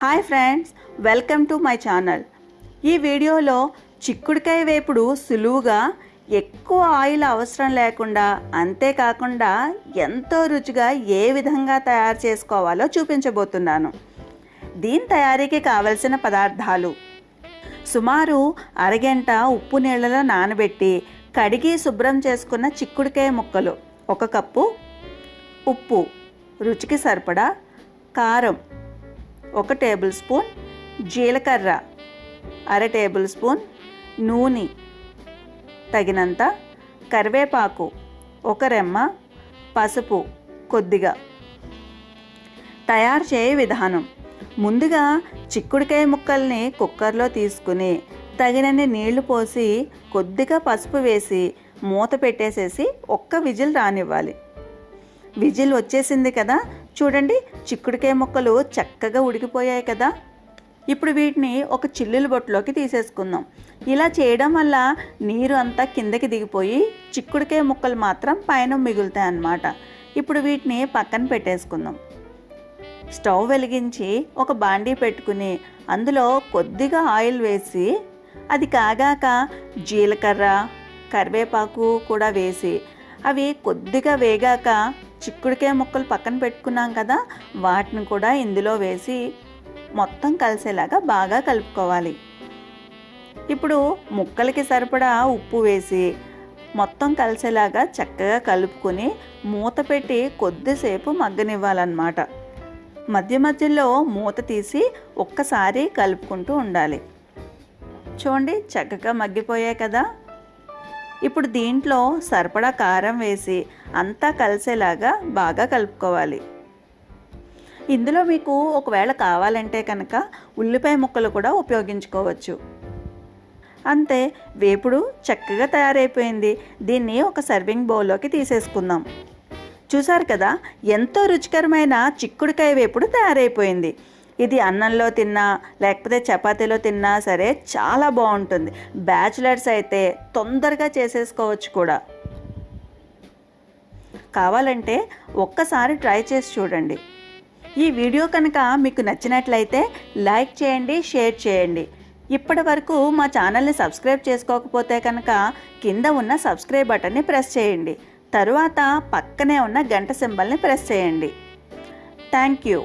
Hi friends welcome to my channel. ఈ వీడియోలో చిక్కుడుకాయ వేపుడు సులువుగా ఎక్కువ ఆయిల్ అవసరం లేకుండా అంతేకాకుండా ఎంతో రుచిగా ఏ విధంగా తయారు చేసుకోవాలో చూపించబోతున్నాను. దీని తయారీకి కావలసిన పదార్థాలు. సుమారు అరగంట ఉప్పు నీళ్ళలో నానబెట్టి కడిగి శుభ్రం చేసుకున్న చిక్కుడుకాయ ముక్కలు. ఒక కప్పు ఉప్పు రుచికి సరిపడా కారం. ఒక టేబుల్ స్పూన్ జీలకర్ర అర టేబుల్ స్పూన్ నూనె తగినంత కరివేపాకు ఒక రెమ్మ పసుపు కొద్దిగా. తయారు చేయ విధానం. ముందుగా చిక్కుడుకాయ ముక్కల్ని కుక్కర్లో తీసుకుని తగినన్ని నీళ్ళు పోసి కొద్దిగా పసుపు వేసి మూత పెట్టేసేసి ఒక్క విజిల్ రానివ్వాలి. విజిల్ వచ్చేసింది కదా చూడండి చిక్కుడుకాయ ముక్కలు చక్కగా ఉడికిపోయాయి కదా. ఇప్పుడు వీటిని ఒక చిల్లుల బొట్టులోకి తీసేసుకుందాం. ఇలా చేయడం వల్ల నీరు అంతా కిందకి దిగిపోయి చిక్కుడుకాయ ముక్కలు మాత్రం పైన మిగులుతాయి అన్నమాట. ఇప్పుడు వీటిని పక్కన పెట్టేసుకుందాం. స్టవ్ వెలిగించి ఒక బాండీ పెట్టుకుని అందులో కొద్దిగా ఆయిల్ వేసి అది కాగాక జీలకర్ర కరివేపాకు కూడా వేసి అవి కొద్దిగా వేగాక చిక్కుడుకాయ ముక్కలు పక్కన పెట్టుకున్నాం కదా వాటిని కూడా ఇందులో వేసి మొత్తం కలిసేలాగా బాగా కలుపుకోవాలి. ఇప్పుడు ముక్కలకి సరిపడా ఉప్పు వేసి మొత్తం కలిసేలాగా చక్కగా కలుపుకొని మూత పెట్టి కొద్దిసేపు మగ్గనివ్వాలన్నమాట. మధ్య మధ్యలో మూత తీసి ఒక్కసారి కలుపుకుంటూ ఉండాలి. చూడండి చక్కగా మగ్గిపోయాయి కదా. ఇప్పుడు దీంట్లో సరిపడా కారం వేసి అంతా కలిసేలాగా బాగా కలుపుకోవాలి. ఇందులో మీకు ఒకవేళ కావాలంటే కనుక ఉల్లిపాయ ముక్కలు కూడా ఉపయోగించుకోవచ్చు. అంతే వేపుడు చక్కగా తయారైపోయింది. దీన్ని ఒక సర్వింగ్ బౌల్లోకి తీసేసుకుందాం. చూసారు కదా ఎంతో రుచికరమైన చిక్కుడుకాయ వేపుడు తయారైపోయింది. ఇది అన్నంలో తిన్నా లేకపోతే చపాతీలో తిన్నా సరే చాలా బాగుంటుంది. బ్యాచులర్స్ అయితే తొందరగా చేసేసుకోవచ్చు కూడా. కావాలంటే ఒక్కసారి ట్రై చేసి చూడండి. ఈ వీడియో కనుక మీకు నచ్చినట్లయితే లైక్ చేయండి షేర్ చేయండి. ఇప్పటి వరకు మా ఛానల్ని సబ్స్క్రైబ్ చేసుకోకపోతే కనుక కింద ఉన్న సబ్స్క్రైబ్ బటన్ని ప్రెస్ చేయండి. తరువాత పక్కనే ఉన్న గంట సింబల్ని ప్రెస్ చేయండి. Thank you.